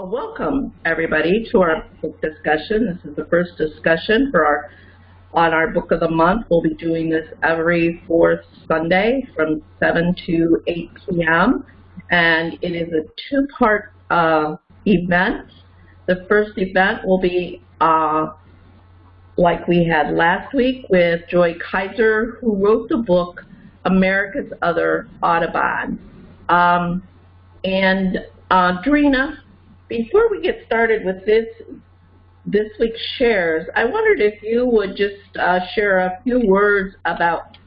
welcome everybody to our book discussion. This is the first discussion for our on our book of the month. We'll be doing this every fourth Sunday from 7 to 8 p.m. And it is a two-part uh, event. The first event will be uh, like we had last week with Joy Kiser, who wrote the book America's Other Audubon. Um, and uh, Drina, before we get started with this this week's shares, I wondered if you would just uh, share a few words about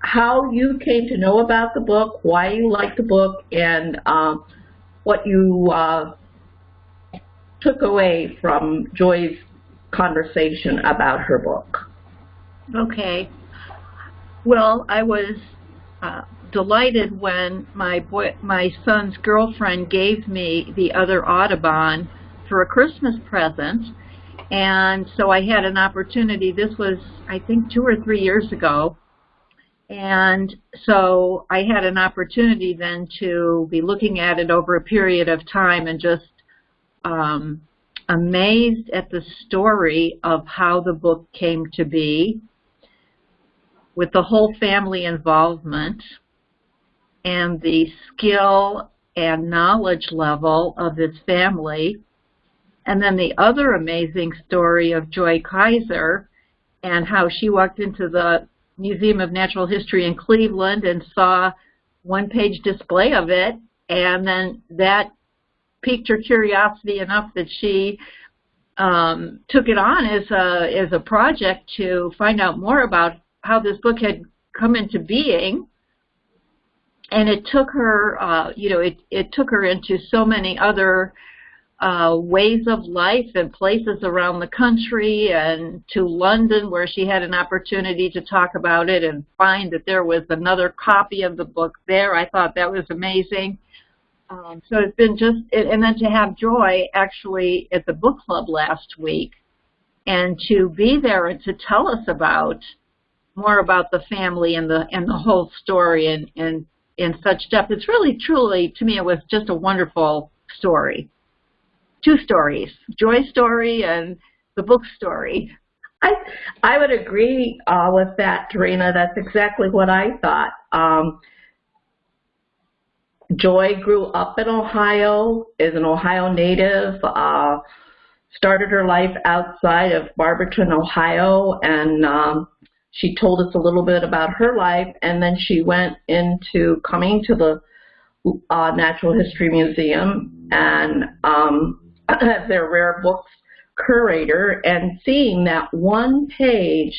how you came to know about the book, why you like the book, and um, what you uh, took away from Joy's conversation about her book. Okay. Well, I was uh, delighted when my boy, my son's girlfriend gave me the other Audubon for a Christmas present. And so I had an opportunity, this was I think two or three years ago, and so I had an opportunity then to be looking at it over a period of time and just um, amazed at the story of how the book came to be with the whole family involvement and the skill and knowledge level of his family. And then the other amazing story of Joy Kiser and how she walked into the Museum of Natural History in Cleveland and saw one page display of it and then that piqued her curiosity enough that she um, took it on as a as a project to find out more about how this book had come into being and it took her, uh, you know, it, it took her into so many other uh, ways of life and places around the country and to London where she had an opportunity to talk about it and find that there was another copy of the book there. I thought that was amazing. Um, so it's been just, and then to have Joy actually at the book club last week and to be there and to tell us about more about the family and the and the whole story and and in such depth. It's really, truly, to me, it was just a wonderful story. Two stories, Joy's story and the book story. I I would agree uh, with that, Tarina. That's exactly what I thought. Um, Joy grew up in Ohio, is an Ohio native, uh, started her life outside of Barberton, Ohio, and um, she told us a little bit about her life, and then she went into coming to the uh, Natural History Museum and um, their rare books curator, and seeing that one page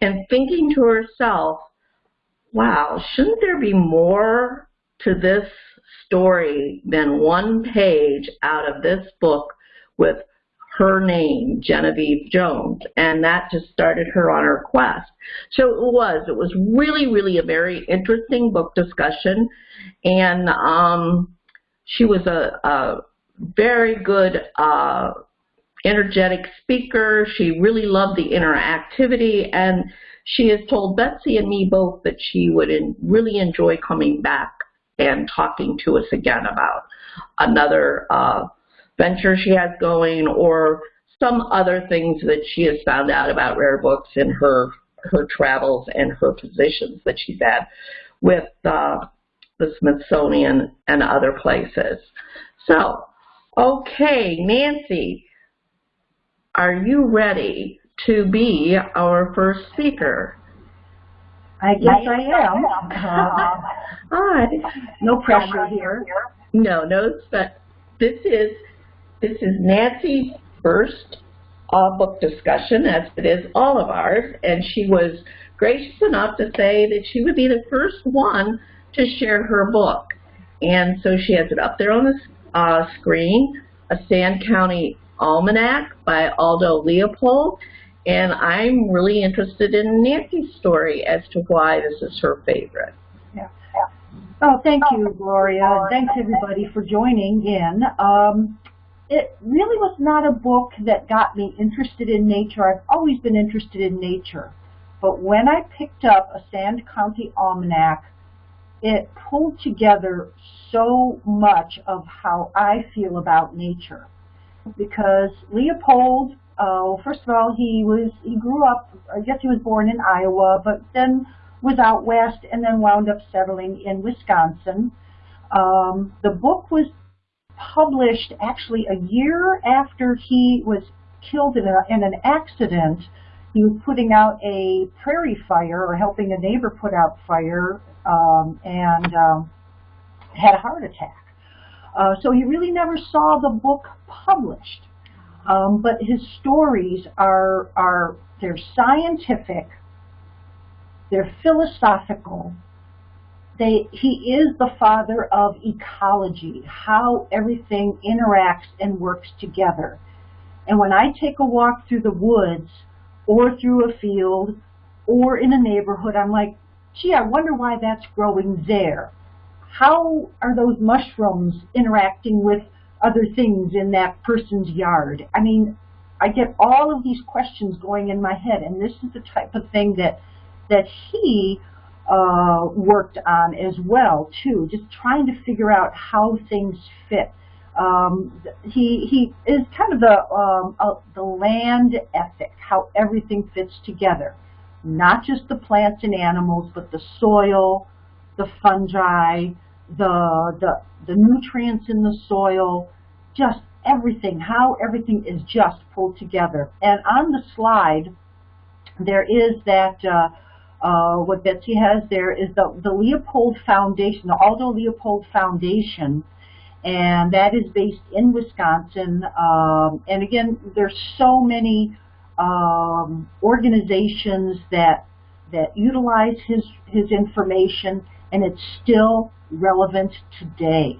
and thinking to herself, wow, shouldn't there be more to this story than one page out of this book with her name, Genevieve Jones, and that just started her on her quest. So it was, it was really, really a very interesting book discussion, and um, she was a, a very good, uh, energetic speaker. She really loved the interactivity, and she has told Betsy and me both that she would in, really enjoy coming back and talking to us again about another uh, venture she has going or some other things that she has found out about rare books in her her travels and her positions that she's had with uh, the Smithsonian and other places. So, okay, Nancy, are you ready to be our first speaker? I guess I am. Uh, All right. No pressure here. No, no, but this is this is Nancy's first book discussion, as it is all of ours, and she was gracious enough to say that she would be the first one to share her book. And so she has it up there on the uh, screen, A Sand County Almanac by Aldo Leopold. And I'm really interested in Nancy's story as to why this is her favorite. Yeah. Oh, thank you, Gloria. Thanks, everybody, for joining in. Um, it really was not a book that got me interested in nature. I've always been interested in nature. But when I picked up a Sand County Almanac, it pulled together so much of how I feel about nature. Because Leopold, uh, first of all, he was he grew up. I guess he was born in Iowa, but then was out west and then wound up settling in Wisconsin. Um, the book was published actually a year after he was killed in, a, in an accident. He was putting out a prairie fire or helping a neighbor put out fire um, and um, had a heart attack. Uh, so he really never saw the book published. Um, but his stories are, are they're scientific, they're philosophical, he is the father of ecology, how everything interacts and works together. And when I take a walk through the woods or through a field or in a neighborhood, I'm like, gee, I wonder why that's growing there. How are those mushrooms interacting with other things in that person's yard? I mean, I get all of these questions going in my head, and this is the type of thing that that he uh, worked on as well too, just trying to figure out how things fit. Um, he he is kind of the um, uh, the land ethic, how everything fits together, not just the plants and animals, but the soil, the fungi, the the the nutrients in the soil, just everything, how everything is just pulled together. And on the slide, there is that. Uh, uh, what Betsy has there is the, the Leopold Foundation, the Aldo Leopold Foundation, and that is based in Wisconsin. Um, and again, there's so many um, organizations that that utilize his his information, and it's still relevant today.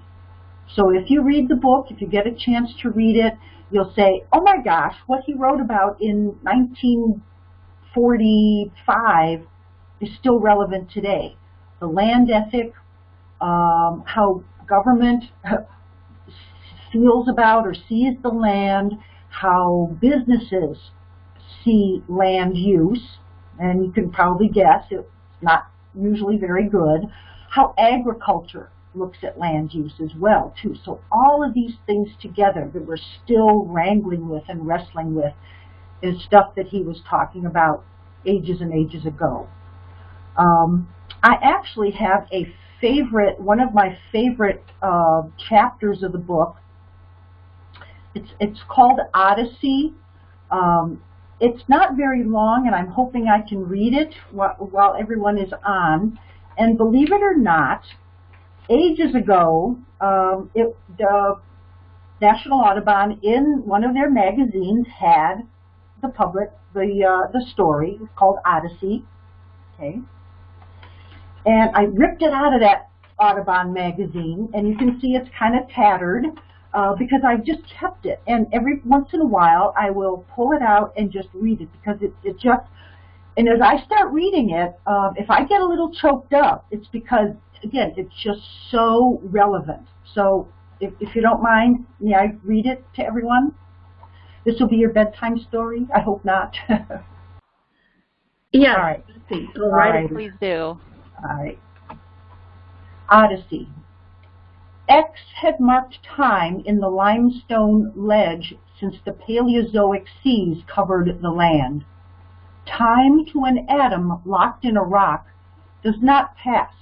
So if you read the book, if you get a chance to read it, you'll say, "Oh my gosh, what he wrote about in 1945 is still relevant today. The land ethic, um, how government feels about or sees the land, how businesses see land use, and you can probably guess it's not usually very good, how agriculture looks at land use as well too. So all of these things together that we're still wrangling with and wrestling with is stuff that he was talking about ages and ages ago. Um, I actually have a favorite, one of my favorite uh, chapters of the book. It's, it's called Odyssey. Um, it's not very long, and I'm hoping I can read it while, while everyone is on. And believe it or not, ages ago, um, it, the National Audubon in one of their magazines had the public the uh, the story. It's called Odyssey. Okay, and I ripped it out of that Audubon magazine, and you can see it's kind of tattered uh, because I've just kept it. And every once in a while, I will pull it out and just read it because it, it just, and as I start reading it, um, if I get a little choked up, it's because, again, it's just so relevant. So if, if you don't mind, may I read it to everyone? This will be your bedtime story? I hope not. yeah. All right. All right. Please do. Right. Odyssey. X had marked time in the limestone ledge since the Paleozoic seas covered the land. Time to an atom locked in a rock does not pass.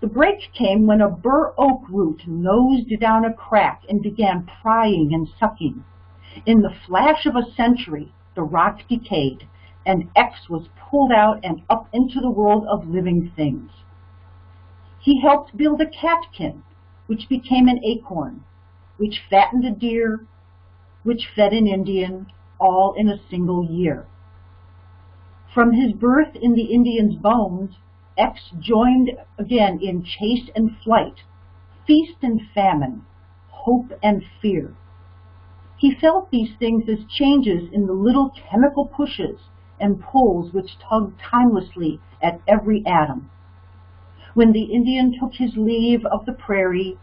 The break came when a bur oak root nosed down a crack and began prying and sucking. In the flash of a century, the rock decayed, and X was pulled out and up into the world of living things. He helped build a catkin, which became an acorn, which fattened a deer, which fed an Indian, all in a single year. From his birth in the Indian's bones, X joined again in chase and flight, feast and famine, hope and fear. He felt these things as changes in the little chemical pushes and pulls which tugged timelessly at every atom. When the Indian took his leave of the prairie,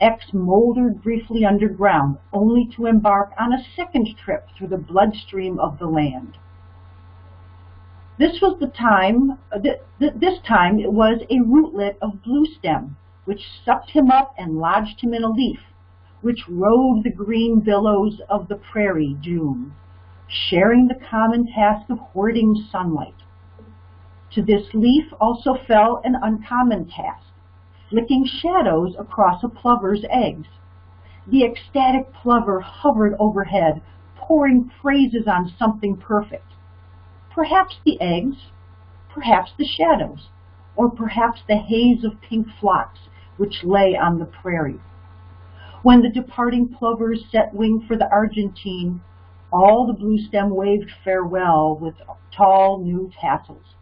X moldered briefly underground, only to embark on a second trip through the bloodstream of the land. This was the time, uh, th th this time it was a rootlet of blue stem, which sucked him up and lodged him in a leaf, which rode the green billows of the prairie June, sharing the common task of hoarding sunlight. To this leaf also fell an uncommon task, flicking shadows across a plover's eggs. The ecstatic plover hovered overhead, pouring praises on something perfect. Perhaps the eggs, perhaps the shadows, or perhaps the haze of pink phlox which lay on the prairie. When the departing plovers set wing for the Argentine, all the blue stem waved farewell with tall new tassels.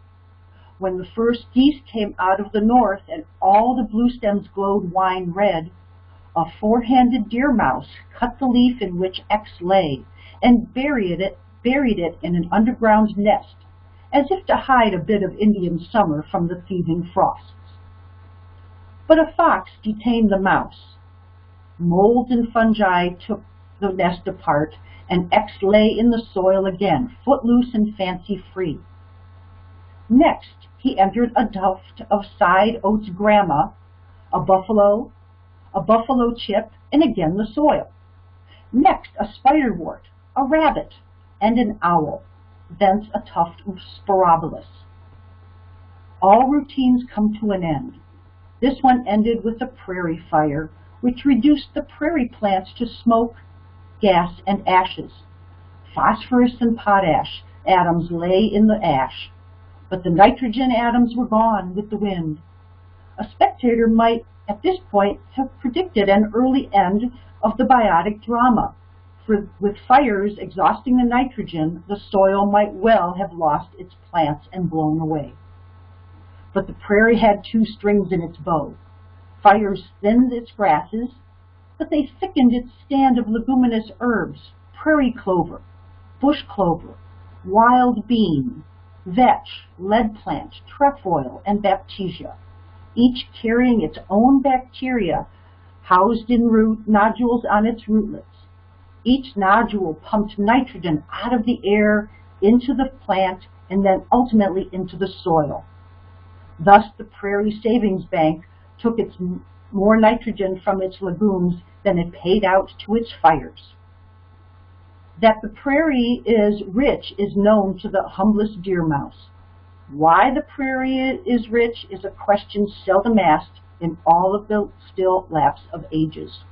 When the first geese came out of the north and all the blue stems glowed wine red, a four-handed deer mouse cut the leaf in which X lay and buried it, buried it in an underground nest, as if to hide a bit of Indian summer from the thieving frosts. But a fox detained the mouse. Mold and fungi took the nest apart, and X lay in the soil again, footloose and fancy-free. Next, he entered a tuft of side oats grama, a buffalo, a buffalo chip, and again the soil. Next, a spiderwort, a rabbit, and an owl, thence a tuft of Sporobolus. All routines come to an end. This one ended with a prairie fire, which reduced the prairie plants to smoke, gas, and ashes. Phosphorus and potash atoms lay in the ash, but the nitrogen atoms were gone with the wind. A spectator might, at this point, have predicted an early end of the biotic drama. For with fires exhausting the nitrogen, the soil might well have lost its plants and blown away. But the prairie had two strings in its bow. Fires thinned its grasses, but they thickened its stand of leguminous herbs, prairie clover, bush clover, wild bean, vetch, lead plant, trefoil, and baptisia, each carrying its own bacteria housed in root nodules on its rootlets. Each nodule pumped nitrogen out of the air into the plant and then ultimately into the soil. Thus the Prairie Savings Bank took its more nitrogen from its legumes than it paid out to its fires. That the prairie is rich is known to the humblest deer mouse. Why the prairie is rich is a question seldom asked in all of the still lapse of ages.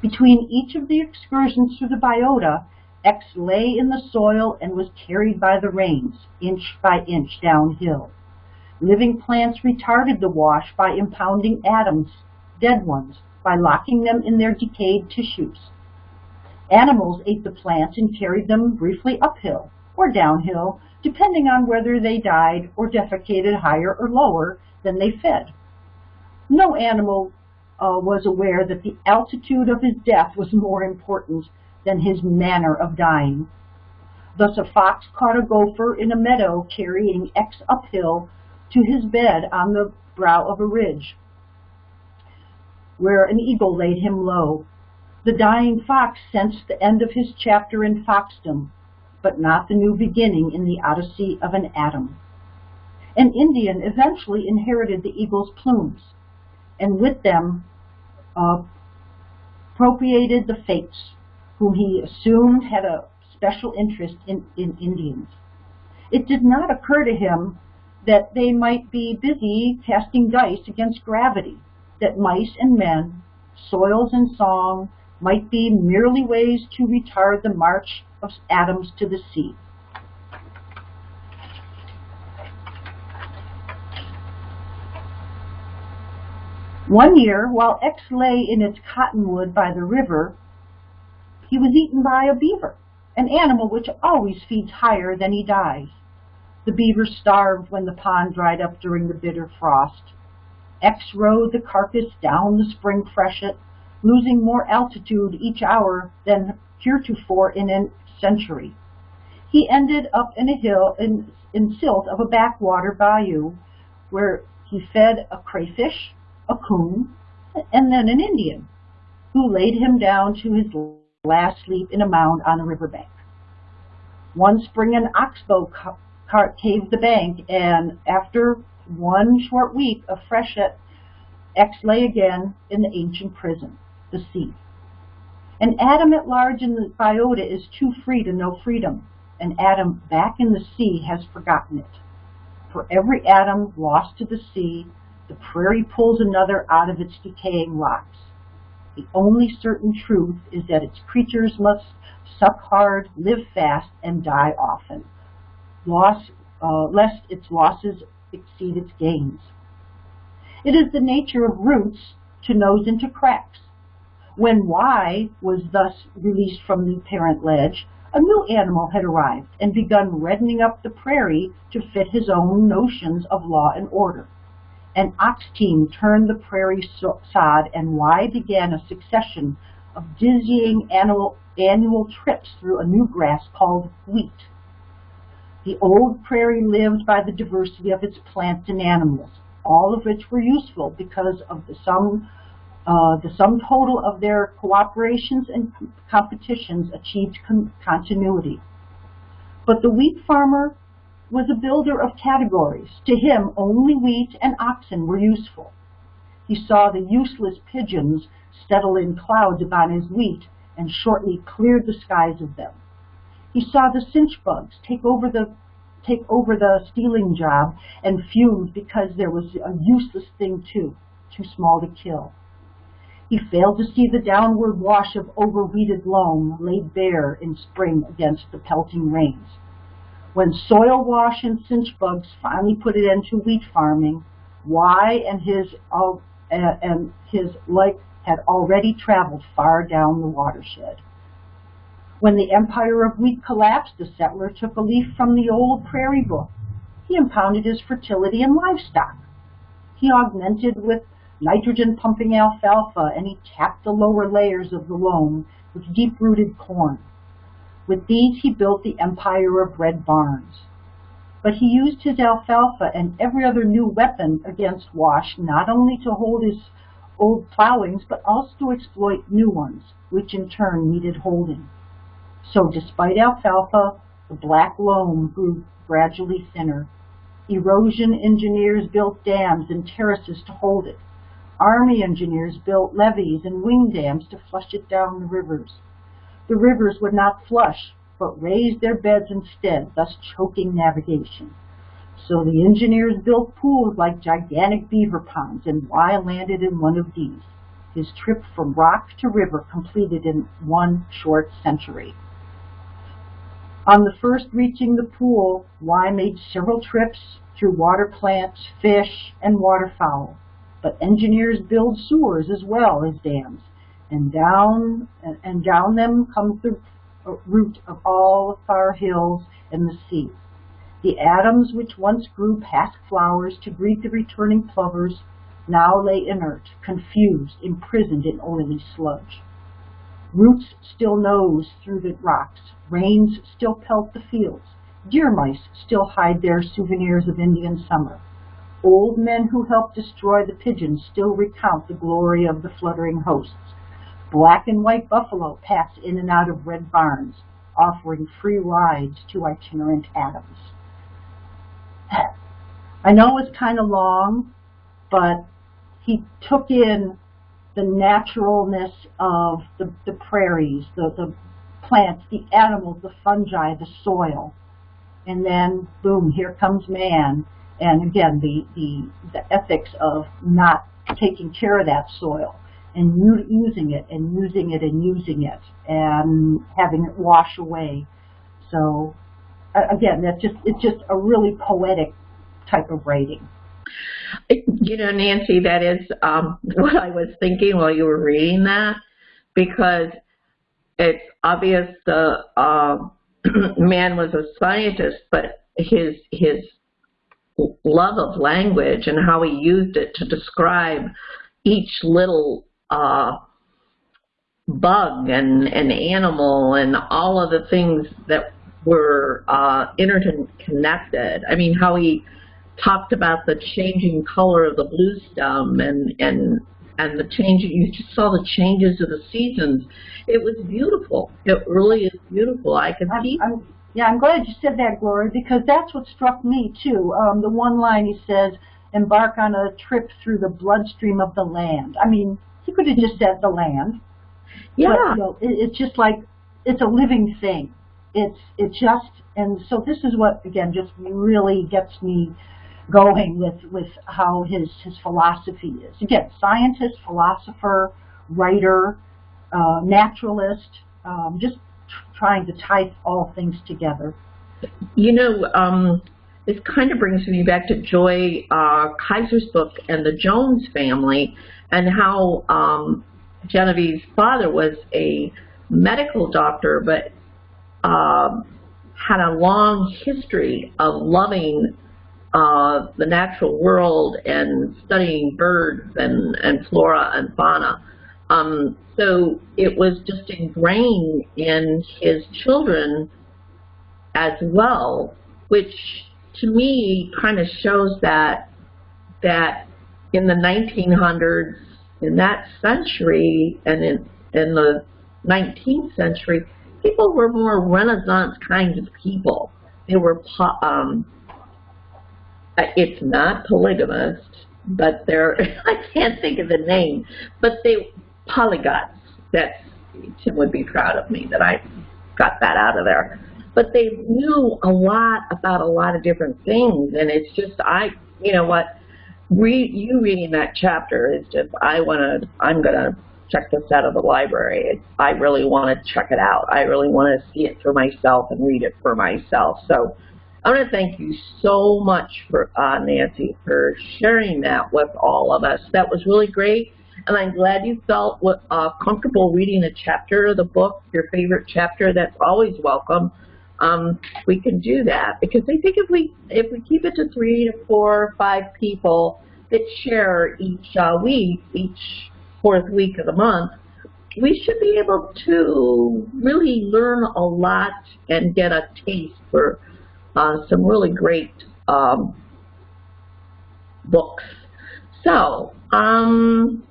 Between each of the excursions through the biota, X lay in the soil and was carried by the rains, inch by inch downhill. Living plants retarded the wash by impounding atoms, dead ones, by locking them in their decayed tissues. Animals ate the plants and carried them briefly uphill or downhill, depending on whether they died or defecated higher or lower than they fed. No animal uh, was aware that the altitude of his death was more important than his manner of dying. Thus a fox caught a gopher in a meadow carrying X uphill to his bed on the brow of a ridge, where an eagle laid him low. The dying fox sensed the end of his chapter in foxdom, but not the new beginning in the odyssey of an atom. An Indian eventually inherited the eagle's plumes, and with them uh, appropriated the fates, whom he assumed had a special interest in, in Indians. It did not occur to him that they might be busy casting dice against gravity, that mice and men, soils and song, might be merely ways to retard the march of atoms to the sea. One year, while X lay in its cottonwood by the river, he was eaten by a beaver, an animal which always feeds higher than he dies. The beaver starved when the pond dried up during the bitter frost. X rode the carcass down the spring freshet, losing more altitude each hour than heretofore in a century. He ended up in a hill in, in silt of a backwater bayou where he fed a crayfish, a coon, and then an Indian, who laid him down to his last sleep in a mound on the riverbank. One spring an oxbow car- caved the bank, and after one short week of freshet, X lay again in the ancient prison, the sea. An atom at large in the biota is too free to know freedom. An atom back in the sea has forgotten it. For every atom lost to the sea, the prairie pulls another out of its decaying rocks. The only certain truth is that its creatures must suck hard, live fast, and die often, loss, uh, lest its losses exceed its gains. It is the nature of roots to nose into cracks. When Y was thus released from the parent ledge, a new animal had arrived and begun reddening up the prairie to fit his own notions of law and order. An ox team turned the prairie sod, and Y began a succession of dizzying annual, annual trips through a new grass called wheat. The old prairie lived by the diversity of its plants and animals, all of which were useful because of the sum, uh, the sum total of their cooperations and competitions achieved con continuity. But the wheat farmer was a builder of categories. To him, only wheat and oxen were useful. He saw the useless pigeons settle in clouds upon his wheat and shortly cleared the skies of them. He saw the chinch bugs take over the take over the stealing job and fumed because there was a useless thing too, too small to kill. He failed to see the downward wash of overweeded loam laid bare in spring against the pelting rains. When soil wash and chinch bugs finally put an end to wheat farming, Y and his uh, and his like had already traveled far down the watershed. When the empire of wheat collapsed, the settler took a leaf from the old prairie book. He impounded his fertility in livestock. He augmented with nitrogen-pumping alfalfa, and he tapped the lower layers of the loam with deep-rooted corn. With these he built the empire of red barns. But he used his alfalfa and every other new weapon against Wash not only to hold his old plowings, but also to exploit new ones, which in turn needed holding. So despite alfalfa, the black loam grew gradually thinner. Erosion engineers built dams and terraces to hold it. Army engineers built levees and wing dams to flush it down the rivers. The rivers would not flush, but raised their beds instead, thus choking navigation. So the engineers built pools like gigantic beaver ponds, and Y landed in one of these, his trip from rock to river completed in one short century. On the first reaching the pool, Y made several trips through water plants, fish, and waterfowl. But engineers build sewers as well as dams, and down and down them comes the root of all the far hills and the sea. The atoms which once grew pasque flowers to greet the returning plovers now lay inert, confused, imprisoned in oily sludge. Roots still nose through the rocks. Rains still pelt the fields. Deer mice still hide their souvenirs of Indian summer. Old men who helped destroy the pigeons still recount the glory of the fluttering hosts. Black and white buffalo pass in and out of red barns, offering free rides to itinerant atoms. I know it was kind of long, but he took in the naturalness of the, the prairies, the, the plants, the animals, the fungi, the soil. And then, boom, here comes man. And again, the, the, the ethics of not taking care of that soil and using it and using it and using it and having it wash away. So again, that's just it's just a really poetic type of writing. You know, Nancy, that is um, what I was thinking while you were reading that, because it's obvious the uh, man was a scientist, but his his love of language and how he used it to describe each little uh, bug and, and animal and all of the things that were uh, interconnected. I mean, how he talked about the changing color of the blue stem and and and the change you just saw the changes of the seasons. It was beautiful. It really is beautiful. I can I'm, see. I'm, Yeah, I'm glad you said that, Gloria, because that's what struck me too. Um, the one line he says, "Embark on a trip through the bloodstream of the land." I mean, he could have just said the land. Yeah. But, you know, it, it's just like it's a living thing. It's it just and so this is what again just really gets me going with with how his his philosophy is. Again, scientist, philosopher, writer, uh, naturalist, um, just tr- trying to tie all things together. You know, um, this kind of brings me back to Joy uh, Kiser's book and the Jones family, and how um, Genevieve's father was a medical doctor, but um, had a long history of loving uh, the natural world and studying birds and, and flora and fauna. Um, so it was just ingrained in his children as well, which to me kind of shows that that in the 1900s, in that century, and in in the 19th century, people were more Renaissance kinds of people. They were um, Uh, it's not polygamous, but they're I can't think of the name, but they polygots, That's Tim would be proud of me that I got that out of there. But they knew a lot about a lot of different things, and it's just I, you know what, read you reading that chapter is just I want to. I'm gonna check this out of the library. I really want to check it out. I really want to see it for myself and read it for myself. So I want to thank you so much for uh, Nancy for sharing that with all of us. That was really great, and I'm glad you felt uh, comfortable reading a chapter of the book, your favorite chapter. That's always welcome. Um, we can do that because I think if we if we keep it to three to four or five people that share each uh, week, each fourth week of the month, we should be able to really learn a lot and get a taste for uh, some really great um, books. So, um,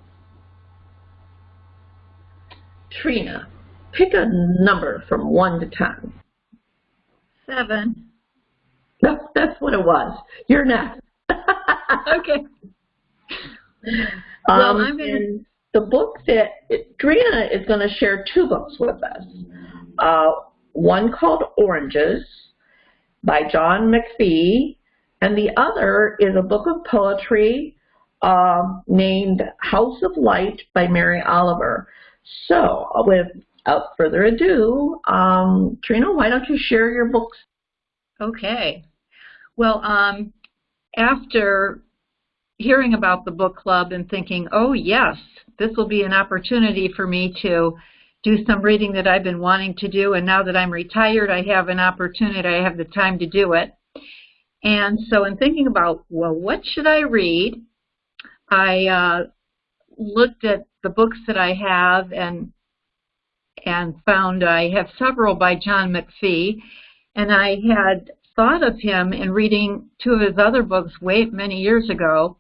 Trina, pick a number from 1 to 10. Seven. No, that's what it was. You're next. Okay. Well, Um, I'm gonna- the book that Trina is going to share two books with us. Uh, one called Oranges by John McPhee, and the other is a book of poetry um, named House of Light by Mary Oliver. So, without further ado, um, Trina, why don't you share your books? Okay. Well, um, after hearing about the book club and thinking, oh yes, this will be an opportunity for me to do some reading that I've been wanting to do, and now that I'm retired, I have an opportunity, I have the time to do it. And so in thinking about, well, what should I read? I uh, looked at the books that I have and and found I have several by John McPhee, and I had thought of him in reading two of his other books way many years ago.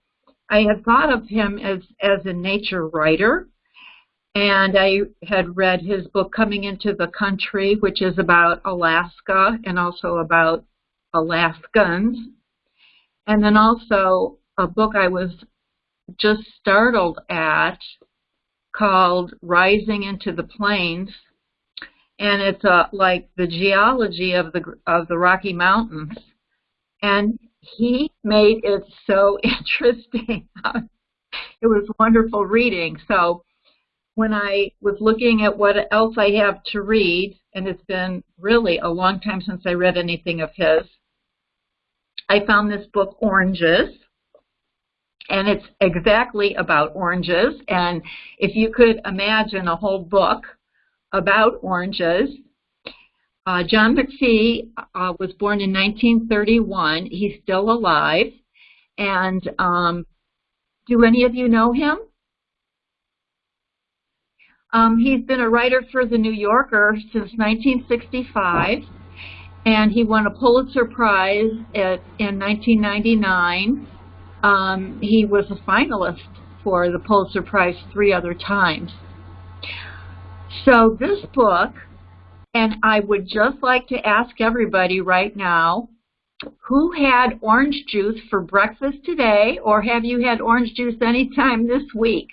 I had thought of him as as a nature writer, and I had read his book Coming into the Country, which is about Alaska and also about Alaskans, and then also a book I was just startled at called Rising into the Plains and it's uh, like the geology of the of the Rocky Mountains. And he made it so interesting. it was wonderful reading. So when I was looking at what else I have to read, and it's been really a long time since I read anything of his, I found this book, Oranges. And it's exactly about oranges. And if you could imagine a whole book about oranges. Uh, John McPhee uh, was born in 1931. He's still alive. And um, do any of you know him? Um, he's been a writer for The New Yorker since 1965. And he won a Pulitzer Prize at, in 1999. Um, he was a finalist for the Pulitzer Prize three other times. So this book And I would just like to ask everybody right now, who had orange juice for breakfast today, or have you had orange juice anytime this week?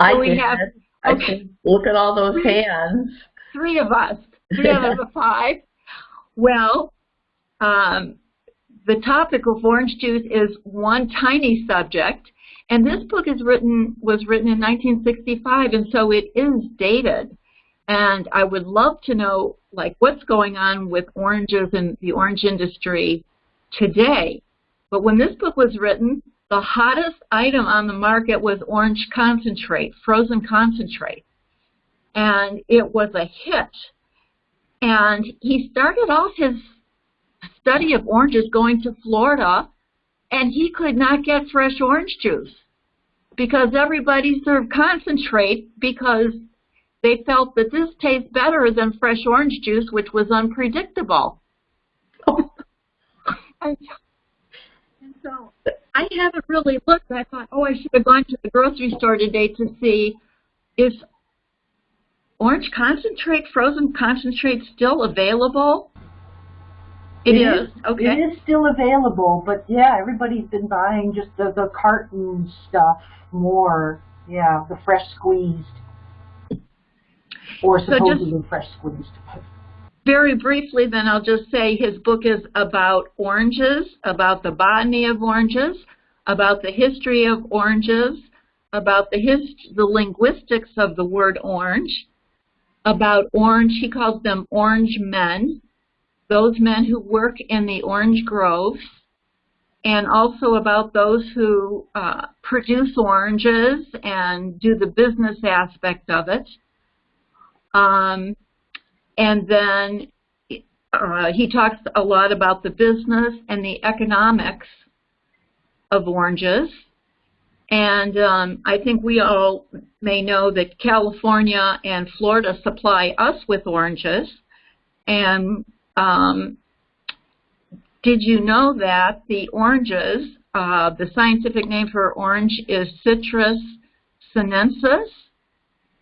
I So we did. have- I okay. look at all those hands. Three of us, three out of the five. Well, um, the topic of orange juice is one tiny subject, and this book is written was written in 1965, and so it is dated. And I would love to know, like, what's going on with oranges and the orange industry today. But when this book was written, the hottest item on the market was orange concentrate, frozen concentrate. And it was a hit. And he started off his study of oranges going to Florida, and he could not get fresh orange juice because everybody served concentrate because they felt that this tastes better than fresh orange juice, which was unpredictable. and, and so I haven't really looked. I thought, oh, I should have gone to the grocery store today to see is orange concentrate, frozen concentrate still available? It is. Okay. It is still available, but yeah, everybody's been buying just the, the carton stuff more. Yeah, the fresh squeezed. Or So just- supposedly fresh squeezed. Very briefly, then I'll just say his book is about oranges, about the botany of oranges, about the history of oranges, about the hist- the linguistics of the word orange, about orange. He calls them orange men, those men who work in the orange groves, and also about those who uh, produce oranges and do the business aspect of it. Um, and then uh, he talks a lot about the business and the economics of oranges. And um, I think we all may know that California and Florida supply us with oranges. And um, did you know that the oranges, uh, the scientific name for orange is Citrus sinensis,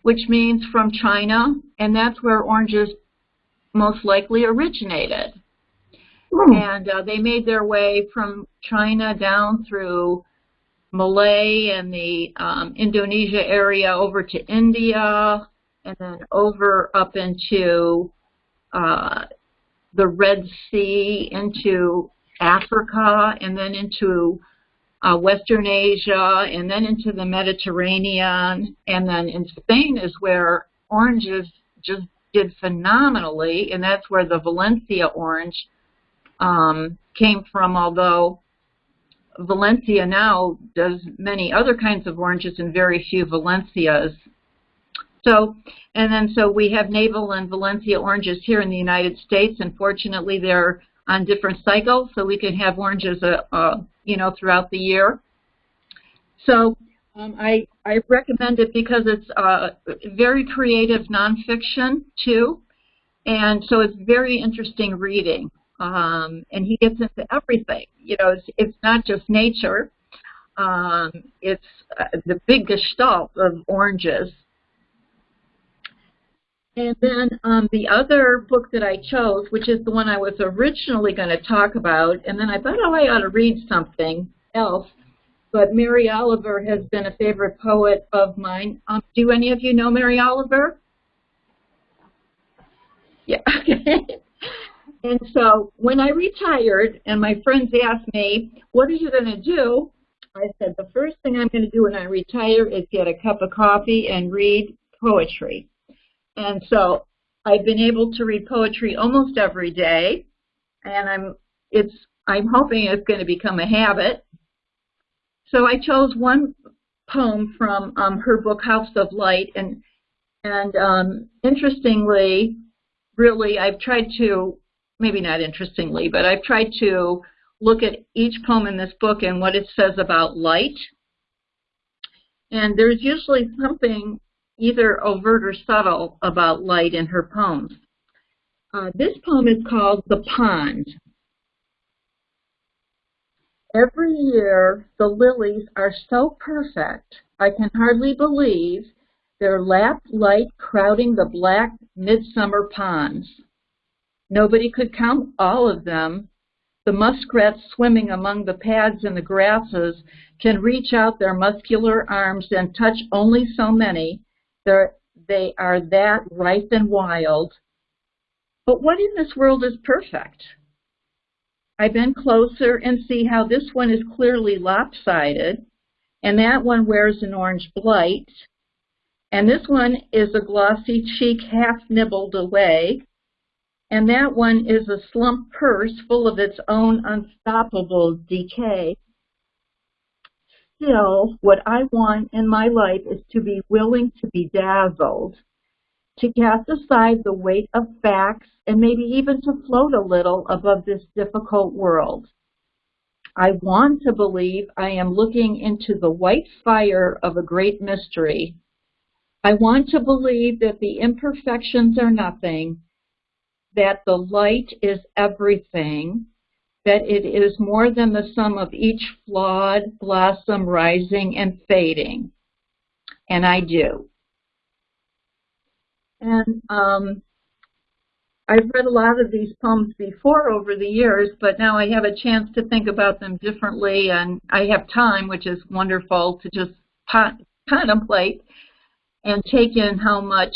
which means from China, and that's where oranges most likely originated. And uh, they made their way from China down through Malay and the um, Indonesia area over to India, and then over up into uh, the Red Sea, into Africa, and then into uh, Western Asia, and then into the Mediterranean, and then in Spain is where oranges just did phenomenally, and that's where the Valencia orange um, came from, although Valencia now does many other kinds of oranges and very few Valencias. So, and then so we have Navel and Valencia oranges here in the United States, and fortunately they're on different cycles, so we can have oranges, uh, uh, you know, throughout the year. So um, I, I recommend it because it's uh, very creative nonfiction too, and so it's very interesting reading. Um, and he gets into everything. You know, it's, it's not just nature. Um, it's uh, the big gestalt of oranges. And then um, the other book that I chose, which is the one I was originally going to talk about, and then I thought, oh, I ought to read something else. But Mary Oliver has been a favorite poet of mine. Um, do any of you know Mary Oliver? Yeah. and so when I retired and my friends asked me, what are you going to do? I said, the first thing I'm going to do when I retire is get a cup of coffee and read poetry. And so I've been able to read poetry almost every day, and I'm it's I'm hoping it's going to become a habit. So I chose one poem from um, her book House of Light, and and um, interestingly, really, I've tried to maybe not interestingly, but I've tried to look at each poem in this book and what it says about light. And there's usually something either overt or subtle about light in her poems. Uh, this poem is called The Pond. Every year, the lilies are so perfect, I can hardly believe their lap light crowding the black midsummer ponds. Nobody could count all of them. The muskrats swimming among the pads and the grasses can reach out their muscular arms and touch only so many. They're, they are that ripe and wild. But what in this world is perfect? I bend closer and see how this one is clearly lopsided, and that one wears an orange blight, and this one is a glossy cheek half nibbled away, and that one is a slump purse full of its own unstoppable decay. Still, what I want in my life is to be willing to be dazzled, to cast aside the weight of facts, and maybe even to float a little above this difficult world. I want to believe I am looking into the white fire of a great mystery. I want to believe that the imperfections are nothing, that the light is everything, that it is more than the sum of each flawed blossom rising and fading. And I do. And um, I've read a lot of these poems before over the years, but now I have a chance to think about them differently, and I have time, which is wonderful, to just contemplate and take in how much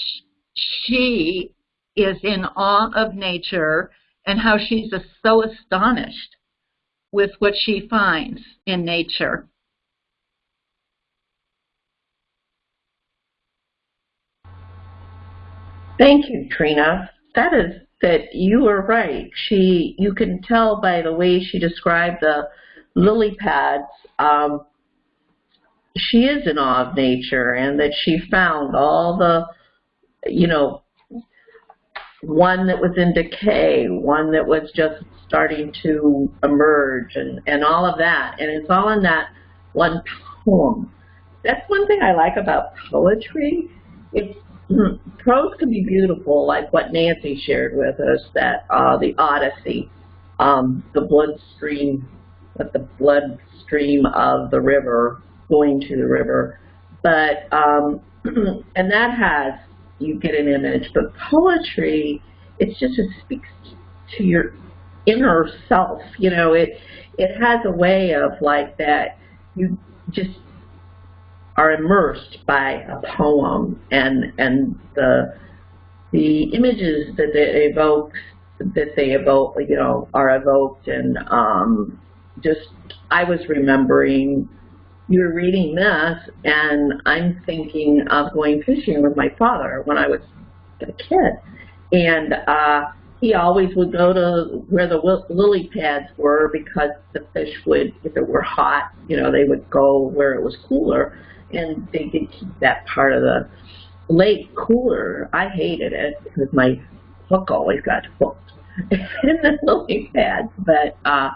she is in awe of nature and how she's so astonished with what she finds in nature. Thank you, Trina. That is that you were right. She, you can tell by the way she described the lily pads. Um, she is in awe of nature, and that she found all the, you know, one that was in decay, one that was just starting to emerge, and and all of that, and it's all in that one poem. That's one thing I like about poetry. It's prose can be beautiful, like what Nancy shared with us, that uh, the Odyssey, um, the bloodstream, with the bloodstream of the river going to the river. But, um, and that has, you get an image, but poetry, it's just, it speaks to your inner self, you know, it, it has a way of like that, you just are immersed by a poem and and the the images that they evoke that they evoke you know are evoked and um, just I was remembering you were reading this and I'm thinking of going fishing with my father when I was a kid. And uh, he always would go to where the lily pads were because the fish would, if it were hot, you know, they would go where it was cooler and they did keep that part of the lake cooler. I hated it because my hook always got hooked in the lily pads, but uh,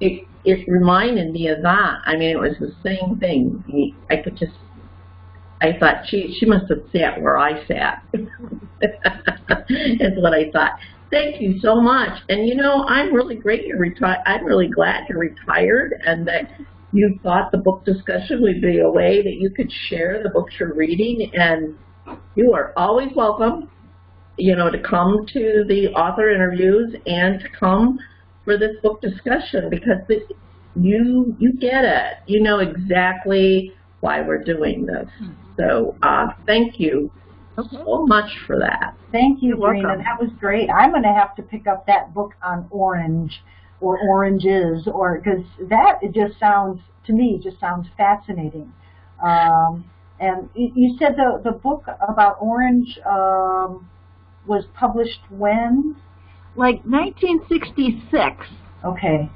it it reminded me of that. I mean, it was the same thing. I could just, I thought she she must have sat where I sat. Is what I thought. Thank you so much. And you know, I'm really great you're retired. I'm really glad you're retired and that you thought the book discussion would be a way that you could share the books you're reading and you are always welcome you know to come to the author interviews and to come for this book discussion because this, you you get it. You know exactly why we're doing this. So uh, thank you okay. so much for that. Thank you Rena. that was great. I'm going to have to pick up that book on orange or oranges or because that it just sounds to me just sounds fascinating. Um, and you said the the book about orange um, was published when? Like 1966 okay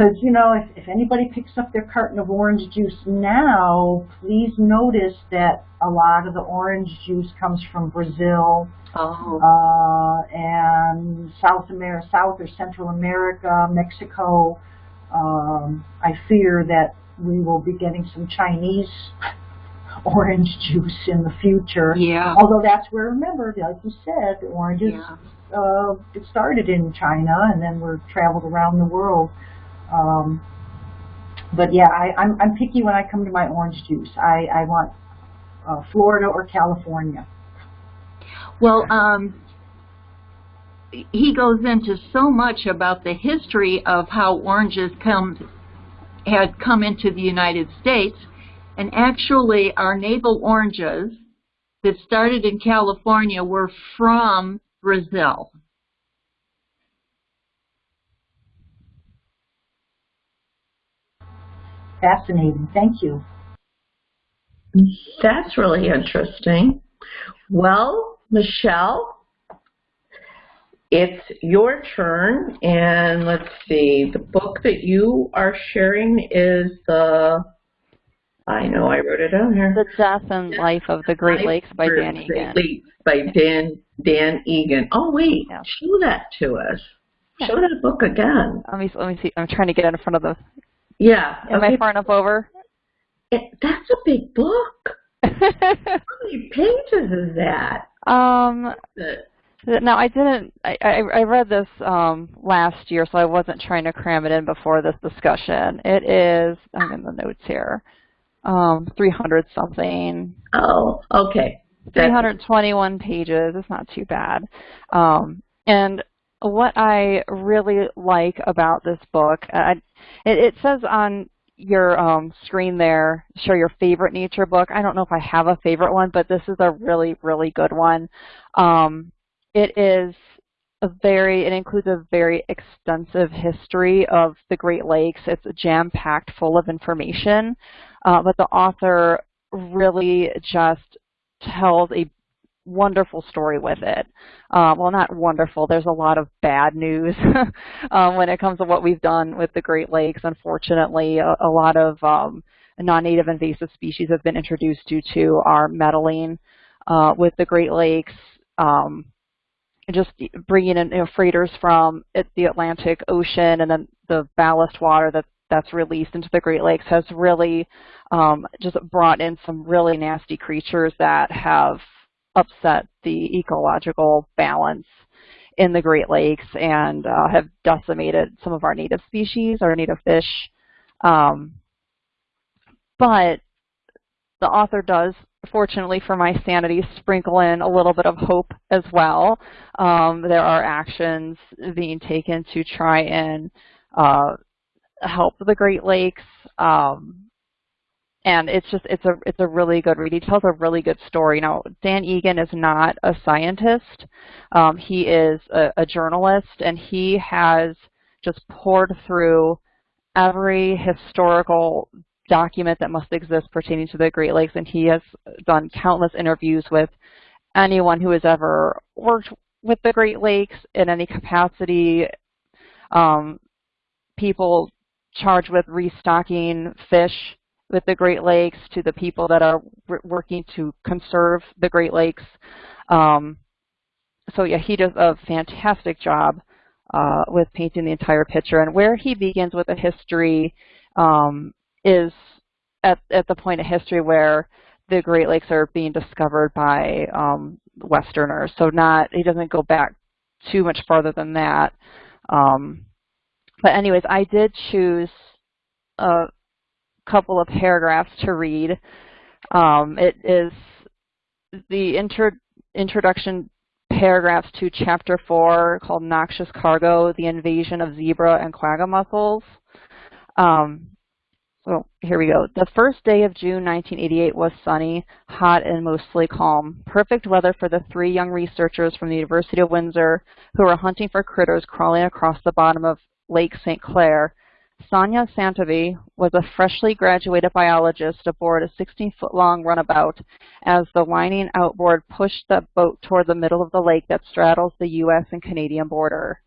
because, you know, if, if anybody picks up their carton of orange juice now, please notice that a lot of the orange juice comes from Brazil oh. uh, and South America, South or Central America, Mexico. Um, I fear that we will be getting some Chinese orange juice in the future. Yeah. Although that's where, remember, like you said, oranges yeah. uh, started in China and then were traveled around the world. Um, but yeah, I, I'm, I'm picky when I come to my orange juice. I, I want uh, Florida or California. Well, um, he goes into so much about the history of how oranges come had come into the United States, and actually our navel oranges that started in California were from Brazil. Fascinating. Thank you. That's really interesting. Well, Michelle, it's your turn, and let's see, the book that you are sharing is the, I know I wrote it down here. The Death and Life of the Great Lakes by Dan Great Lakes by Dan, Dan Egan. Oh wait, Yeah. show that to us. Yeah. Show that book again. Let me let me see. I'm trying to get in front of the. Yeah. Am okay. I far enough over? It- that's a big book. How many pages is that? um. The- No, I didn't. I, I I read this um last year, so I wasn't trying to cram it in before this discussion. It is. I'm in the notes here. Um, 300 something. Oh, okay. 321 pages. It's not too bad. Um, and what I really like about this book, I, it, it says on your um, screen there, show your favorite nature book. I don't know if I have a favorite one, but this is a really, really good one. Um, it is a very, it includes a very extensive history of the Great Lakes. It's jam-packed full of information, uh, but the author really just tells a wonderful story with it. Uh, well, not wonderful. There's a lot of bad news um, when it comes to what we've done with the Great Lakes. Unfortunately, a, a lot of um, non-native invasive species have been introduced due to our meddling uh, with the Great Lakes. Um, just bringing in you know, freighters from the Atlantic Ocean and then the ballast water that that's released into the Great Lakes has really um, just brought in some really nasty creatures that have upset the ecological balance in the Great Lakes and uh, have decimated some of our native species, our native fish. Um, but the author does, fortunately for my sanity, sprinkle in a little bit of hope as well. Um, there are actions being taken to try and uh, help the Great Lakes. Um, and it's just it's a it's a really good read. He tells a really good story. Now Dan Egan is not a scientist. Um, he is a, a journalist, and he has just poured through every historical document that must exist pertaining to the Great Lakes, and he has done countless interviews with anyone who has ever worked with the Great Lakes in any capacity. Um, people charged with restocking fish with the Great Lakes to the people that are working to conserve the Great Lakes. Um, so yeah, he does a fantastic job uh, with painting the entire picture. And where he begins with a history um, is at, at the point of history where the Great Lakes are being discovered by um, Westerners. So not he doesn't go back too much farther than that. Um, but anyways, I did choose a couple of paragraphs to read. Um, it is the intro, introduction paragraphs to chapter four called Noxious Cargo, the Invasion of Zebra and Quagga Mussels. Um, so here we go. The first day of June 1988 was sunny, hot, and mostly calm. Perfect weather for the three young researchers from the University of Windsor who were hunting for critters crawling across the bottom of Lake St. Clair. Sonia Santavy was a freshly graduated biologist aboard a 16-foot-long runabout as the whining outboard pushed the boat toward the middle of the lake that straddles the U.S. and Canadian border.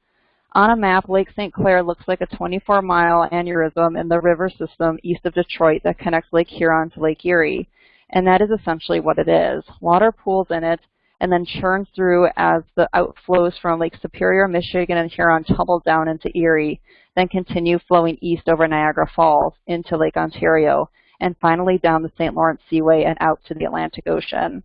On a map, Lake St. Clair looks like a 24-mile aneurysm in the river system east of Detroit that connects Lake Huron to Lake Erie. And that is essentially what it is. Water pools in it and then churns through as the outflows from Lake Superior, Michigan, and Huron tumble down into Erie, then continue flowing east over Niagara Falls into Lake Ontario, and finally down the St. Lawrence Seaway and out to the Atlantic Ocean.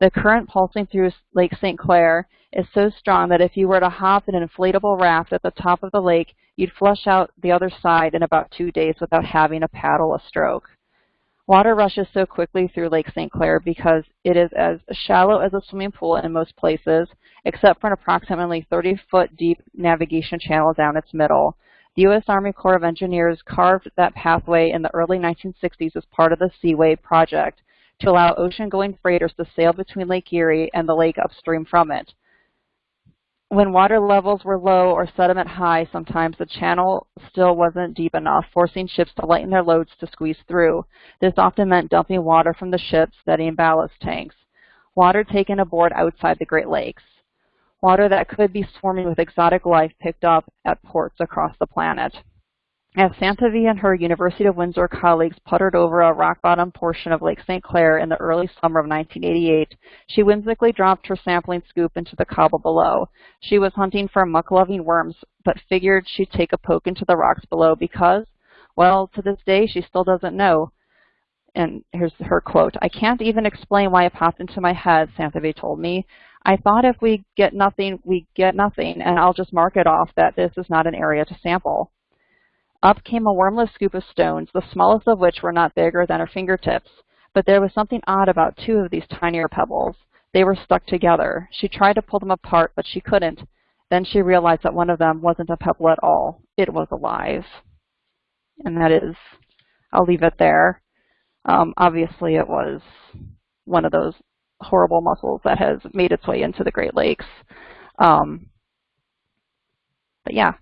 The current pulsing through Lake St. Clair is so strong that if you were to hop an inflatable raft at the top of the lake, you'd flush out the other side in about two days without having to paddle a stroke. Water rushes so quickly through Lake St. Clair because it is as shallow as a swimming pool in most places, except for an approximately 30-foot deep navigation channel down its middle. The U.S. Army Corps of Engineers carved that pathway in the early 1960s as part of the Seaway project to allow ocean-going freighters to sail between Lake Erie and the lake upstream from it. When water levels were low or sediment high, sometimes the channel still wasn't deep enough, forcing ships to lighten their loads to squeeze through. This often meant dumping water from the ships, setting ballast tanks. Water taken aboard outside the Great Lakes. Water that could be swarming with exotic life picked up at ports across the planet. As Santavy and her University of Windsor colleagues puttered over a rock-bottom portion of Lake St. Clair in the early summer of 1988, she whimsically dropped her sampling scoop into the cobble below. She was hunting for muck-loving worms, but figured she'd take a poke into the rocks below because, well, to this day, she still doesn't know. And here's her quote, I can't even explain why it popped into my head, Santavy told me. I thought if we get nothing, we get nothing, and I'll just mark it off that this is not an area to sample. Up came a wormless scoop of stones, the smallest of which were not bigger than her fingertips. But there was something odd about two of these tinier pebbles. They were stuck together. She tried to pull them apart, but she couldn't. Then she realized that one of them wasn't a pebble at all. It was alive. And that is, I'll leave it there. Um, obviously, it was one of those horrible mussels that has made its way into the Great Lakes. Um, but yeah,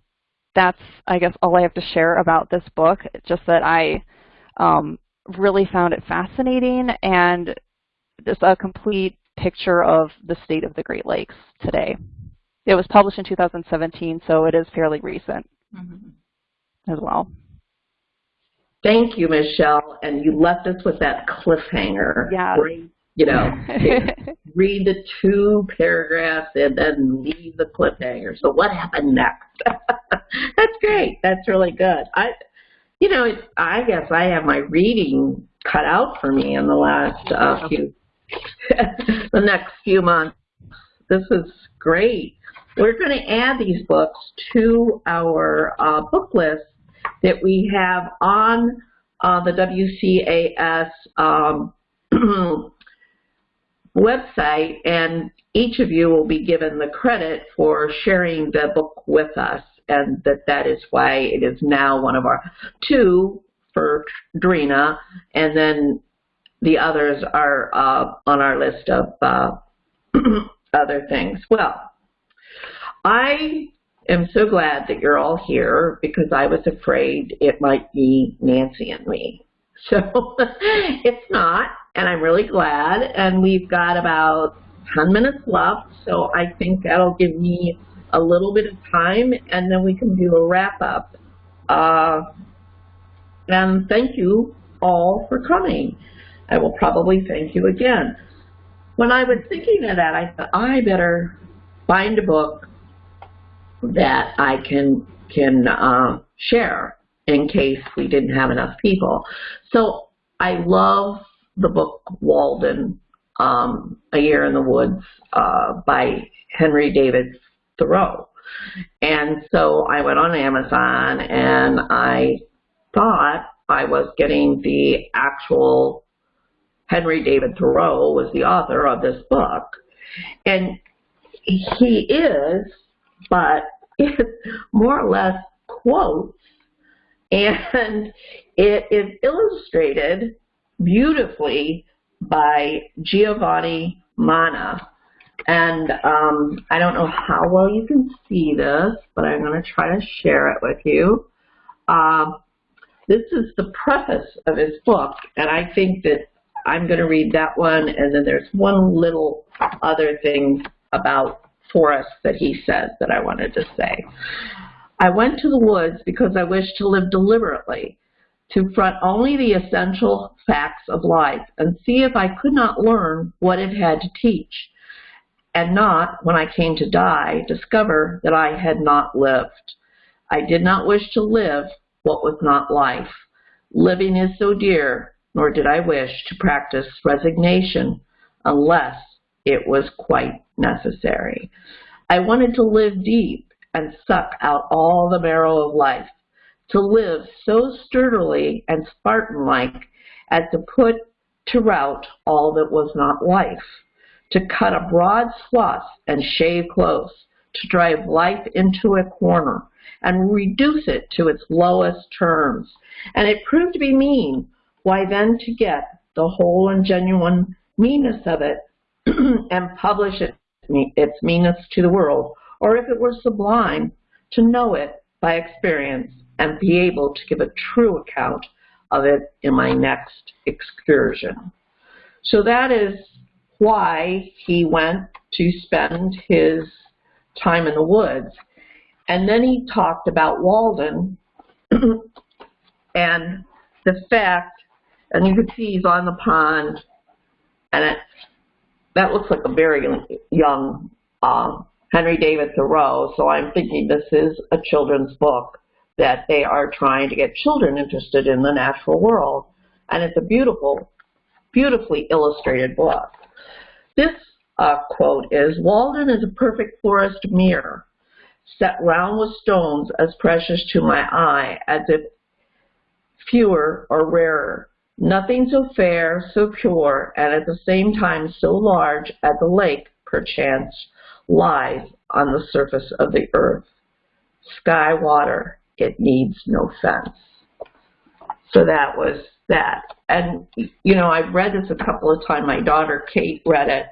that's, I guess, all I have to share about this book, just that I um, really found it fascinating and just a complete picture of the state of the Great Lakes today. It was published in 2017, so it is fairly recent mm -hmm. as well. Thank you, Michelle. And you left us with that cliffhanger. Yeah. Great you know, read the two paragraphs and then leave the cliffhanger. So what happened next? That's great. That's really good. I, you know, I guess I have my reading cut out for me in the last uh, few, the next few months. This is great. We're going to add these books to our uh, book list that we have on uh, the WCAS um, website, and each of you will be given the credit for sharing the book with us, and that that is why it is now one of our two for Drina, and then the others are uh, on our list of uh, other things. Well, I am so glad that you're all here because I was afraid it might be Nancy and me. So it's not and I'm really glad. And we've got about 10 minutes left, so I think that'll give me a little bit of time, and then we can do a wrap-up. Uh, and thank you all for coming. I will probably thank you again. When I was thinking of that, I thought, I better find a book that I can can uh, share in case we didn't have enough people. So I love the book Walden, um, A Year in the Woods uh, by Henry David Thoreau. And so I went on Amazon and I thought I was getting the actual Henry David Thoreau was the author of this book. And he is, but it's more or less quotes. And it is illustrated beautifully by Giovanni Manna. And um, I don't know how well you can see this, but I'm going to try to share it with you. Um, this is the preface of his book, and I think that I'm going to read that one, and then there's one little other thing about forests that he says that I wanted to say. I went to the woods because I wished to live deliberately, to front only the essential facts of life and see if I could not learn what it had to teach, and not, when I came to die, discover that I had not lived. I did not wish to live what was not life. Living is so dear, nor did I wish to practice resignation unless it was quite necessary. I wanted to live deep and suck out all the marrow of life to live so sturdily and Spartan-like as to put to rout all that was not life, to cut a broad swath and shave close, to drive life into a corner and reduce it to its lowest terms. And it proved to be mean. Why then to get the whole and genuine meanness of it and publish it, its meanness to the world, or if it were sublime, to know it by experience and be able to give a true account of it in my next excursion. So that is why he went to spend his time in the woods. And then he talked about Walden and the fact, and you can see he's on the pond, and it, that looks like a very young uh, Henry David Thoreau, so I'm thinking this is a children's book that they are trying to get children interested in the natural world. And it's a beautiful, beautifully illustrated book. This uh, quote is, Walden is a perfect forest mirror, set round with stones as precious to my eye as if fewer or rarer. Nothing so fair, so pure, and at the same time so large as the lake, perchance, lies on the surface of the earth. Sky water, it needs no fence. So that was that. And, you know, I've read this a couple of times. My daughter, Kate, read it.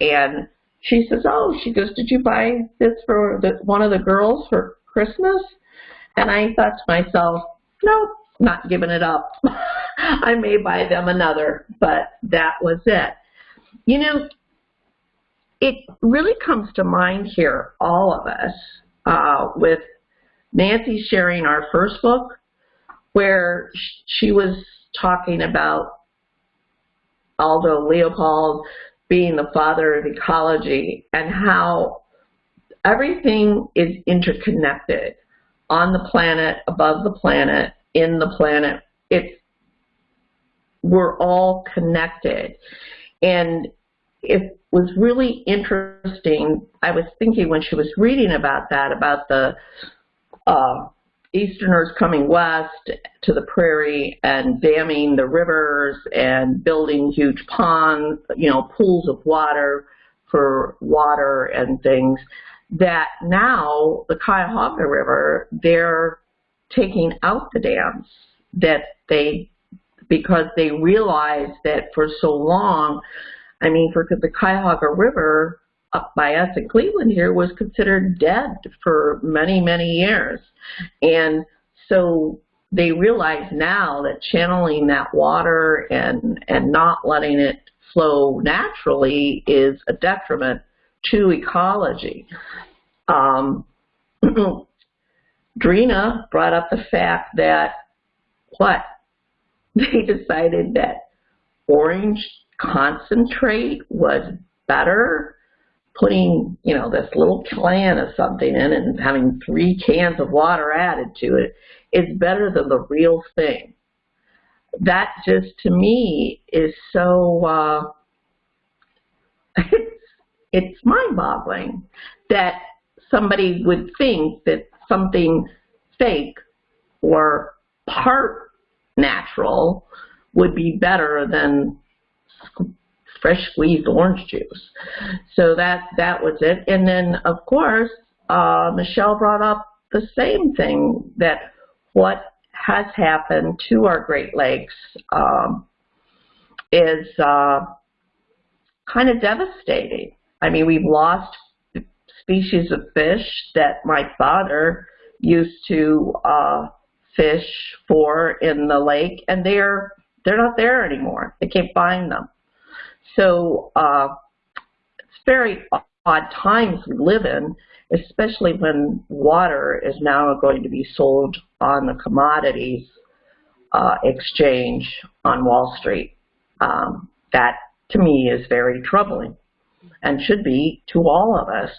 And she says, oh, she goes, did you buy this for the, one of the girls for Christmas? And I thought to myself, nope, not giving it up. I may buy them another, but that was it. You know, it really comes to mind here, all of us, uh, with Nancy sharing our first book, where she was talking about Aldo Leopold being the father of ecology and how everything is interconnected on the planet, above the planet, in the planet. It's we're all connected. And it was really interesting. I was thinking when she was reading about that, about the uh, Easterners coming west to the prairie and damming the rivers and building huge ponds, you know, pools of water for water and things, that now the Cuyahoga River, they're taking out the dams that they, because they realized that for so long, I mean, for the Cuyahoga River, by us in Cleveland here was considered dead for many, many years. And so they realize now that channeling that water and, and not letting it flow naturally is a detriment to ecology. Um, Drina brought up the fact that what? They decided that orange concentrate was better putting, you know, this little can of something in and having three cans of water added to it is better than the real thing. That just, to me, is so, uh, it's, it's mind-boggling that somebody would think that something fake or part natural would be better than fresh squeezed orange juice. So that, that was it. And then, of course, uh, Michelle brought up the same thing, that what has happened to our Great Lakes um, is uh, kind of devastating. I mean, we've lost species of fish that my father used to uh, fish for in the lake, and they're they're not there anymore. They can't find them. So uh, it's very odd times we live in, especially when water is now going to be sold on the commodities uh, exchange on Wall Street. Um, that, to me, is very troubling and should be to all of us.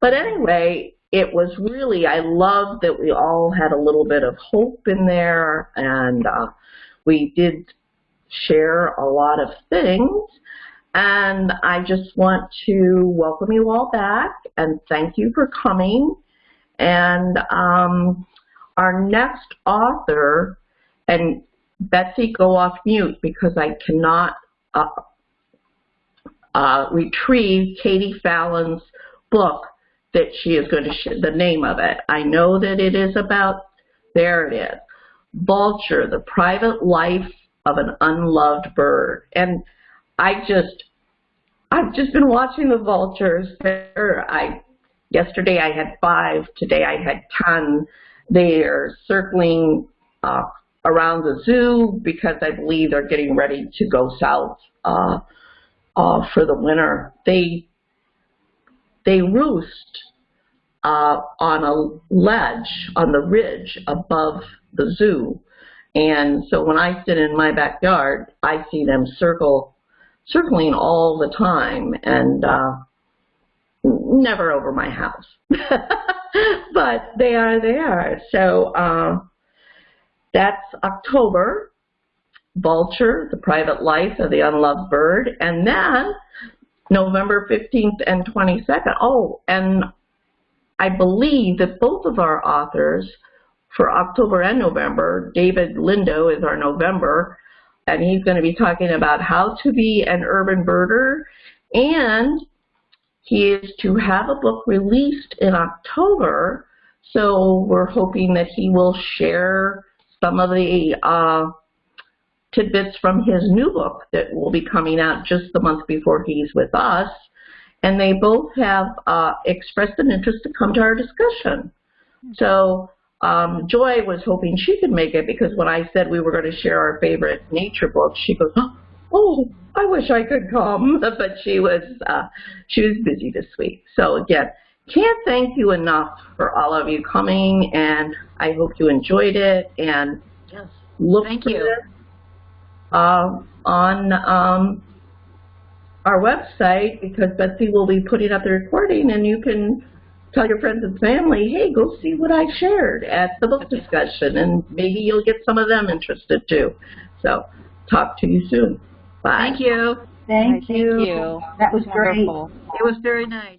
But anyway, it was really, I love that we all had a little bit of hope in there and uh, we did share a lot of things and I just want to welcome you all back and thank you for coming. And um, our next author, and Betsy, go off mute because I cannot uh, uh, retrieve Katie Fallon's book that she is going to, sh- the name of it. I know that it is about, there it is, Vulture, the private life of an unloved bird. And I just, I've just been watching the vultures. I, yesterday I had five, today I had ten. They are circling uh, around the zoo because I believe they're getting ready to go south uh, uh, for the winter. They they roost uh, on a ledge on the ridge above the zoo, and so when I sit in my backyard, I see them circle circling all the time and uh, never over my house. but they are there. So uh, that's October. Vulture, the private life of the unloved bird. And then November 15th and 22nd. Oh, and I believe that both of our authors for October and November, David Lindo is our November, and he's going to be talking about how to be an urban birder, and he is to have a book released in October, so we're hoping that he will share some of the uh, tidbits from his new book that will be coming out just the month before he's with us. And they both have uh, expressed an interest to come to our discussion. So um, Joy was hoping she could make it because when I said we were going to share our favorite nature books, she goes, "Oh, I wish I could come," but she was uh, she was busy this week. So again, can't thank you enough for all of you coming, and I hope you enjoyed it. And Yes. look Thank for you. this uh, on um, our website because Betsy will be putting up the recording, and you can tell your friends and family, hey, go see what I shared at the book discussion, and maybe you'll get some of them interested too. So, talk to you soon. Bye. Thank you. Thank Thank you. you. That was great. Wonderful. It was very nice.